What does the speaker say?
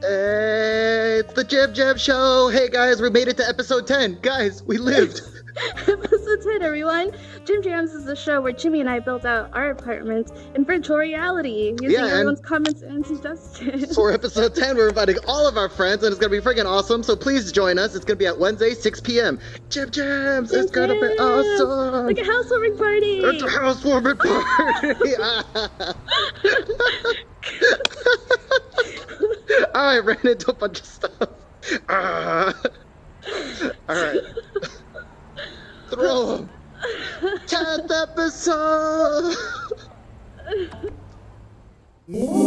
Hey, it's the Jib Jab Show. Hey guys, we made it to episode 10. Guys, we lived. Episode 10, everyone. Jim Jams is the show where Jimmy and I built out our apartment in virtual reality using Yeah, and- everyone's comments and suggestions. For episode 10, we're inviting all of our friends, and it's going to be freaking awesome. So please join us. It's going to be at Wednesday, 6 p.m. Jim Jams, it's going to be awesome. Like a housewarming party. It's a housewarming party. I ran into a bunch of stuff. Ah. Uh, Alright. Throw him. 10th episode!